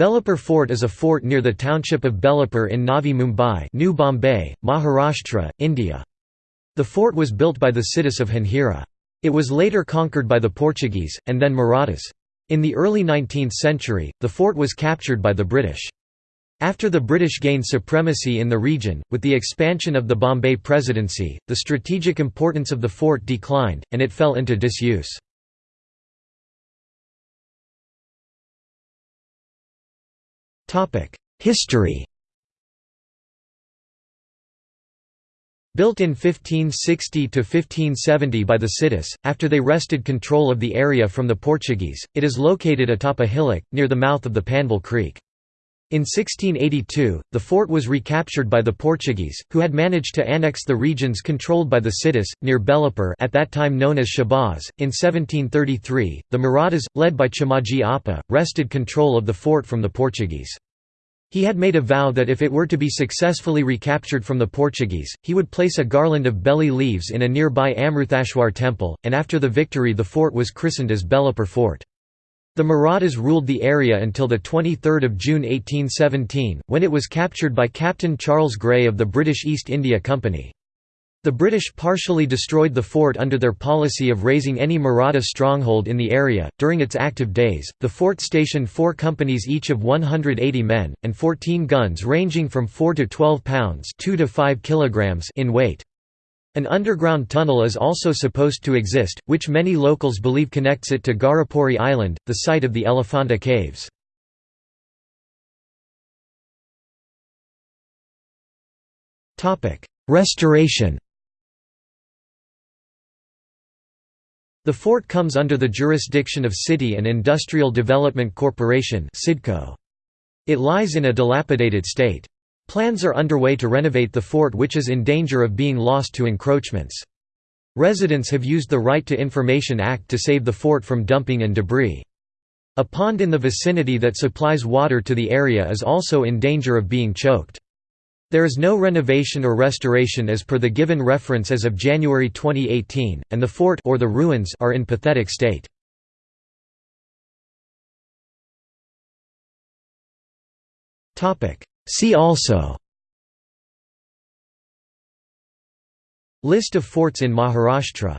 Belapur Fort is a fort near the township of Belapur in Navi Mumbai New Bombay, Maharashtra, India. The fort was built by the Siddhis of Janjira. It was later conquered by the Portuguese, and then Marathas. In the early 19th century, the fort was captured by the British. After the British gained supremacy in the region, with the expansion of the Bombay Presidency, the strategic importance of the fort declined, and it fell into disuse. History Built in 1560–1570 by the Siddhis, after they wrested control of the area from the Portuguese, it is located atop a hillock, near the mouth of the Panvel Creek. In 1682, the fort was recaptured by the Portuguese, who had managed to annex the regions controlled by the Siddhis, near Belapur at that time known as Shahbaz. In 1733, the Marathas, led by Chimaji Appa, wrested control of the fort from the Portuguese. He had made a vow that if it were to be successfully recaptured from the Portuguese, he would place a garland of belly leaves in a nearby Amruthashwar temple, and after the victory the fort was christened as Belapur Fort. The Marathas ruled the area until 23 June 1817, when it was captured by Captain Charles Grey of the British East India Company. The British partially destroyed the fort under their policy of razing any Maratha stronghold in the area. During its active days, the fort stationed four companies each of 180 men, and 14 guns ranging from 4 to 12 pounds 2 to 5 kilograms in weight. An underground tunnel is also supposed to exist, which many locals believe connects it to Gharapuri Island, the site of the Elephanta Caves. Restoration The fort comes under the jurisdiction of City and Industrial Development Corporation It lies in a dilapidated state. Plans are underway to renovate the fort which is in danger of being lost to encroachments. Residents have used the Right to Information Act to save the fort from dumping and debris. A pond in the vicinity that supplies water to the area is also in danger of being choked. There is no renovation or restoration as per the given reference as of January 2018, and the fort or the ruins are in pathetic state. See also List of forts in Maharashtra